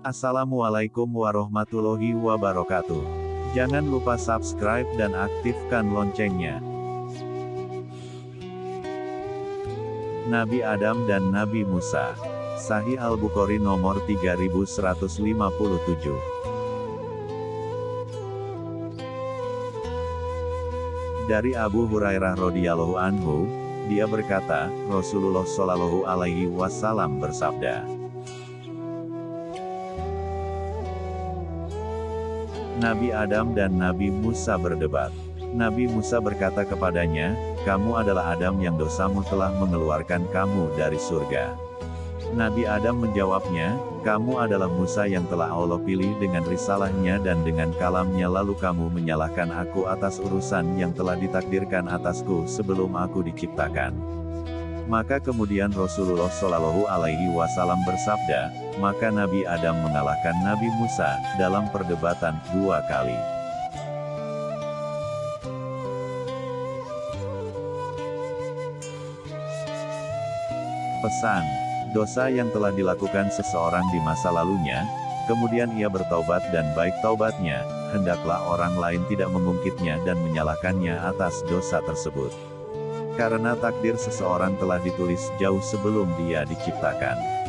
Assalamualaikum warahmatullahi wabarakatuh. Jangan lupa subscribe dan aktifkan loncengnya. Nabi Adam dan Nabi Musa. Sahih Al-Bukhari nomor 3157. Dari Abu Hurairah radhiyallahu anhu, dia berkata, Rasulullah shallallahu alaihi wasallam bersabda, Nabi Adam dan Nabi Musa berdebat. Nabi Musa berkata kepadanya, kamu adalah Adam yang dosamu telah mengeluarkan kamu dari surga. Nabi Adam menjawabnya, kamu adalah Musa yang telah Allah pilih dengan risalahnya dan dengan kalamnya lalu kamu menyalahkan aku atas urusan yang telah ditakdirkan atasku sebelum aku diciptakan. Maka kemudian Rasulullah Shallallahu Alaihi Wasallam bersabda, maka Nabi Adam mengalahkan Nabi Musa dalam perdebatan dua kali. Pesan dosa yang telah dilakukan seseorang di masa lalunya, kemudian ia bertaubat dan baik taubatnya, hendaklah orang lain tidak mengungkitnya dan menyalahkannya atas dosa tersebut. Karena takdir seseorang telah ditulis jauh sebelum dia diciptakan.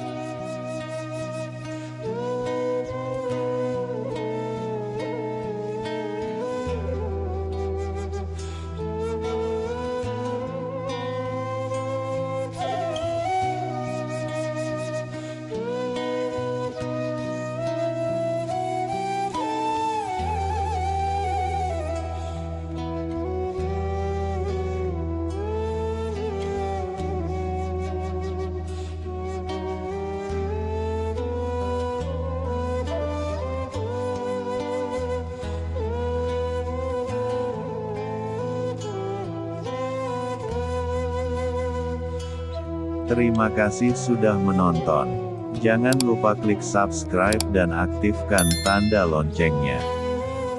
Terima kasih sudah menonton. Jangan lupa klik subscribe dan aktifkan tanda loncengnya.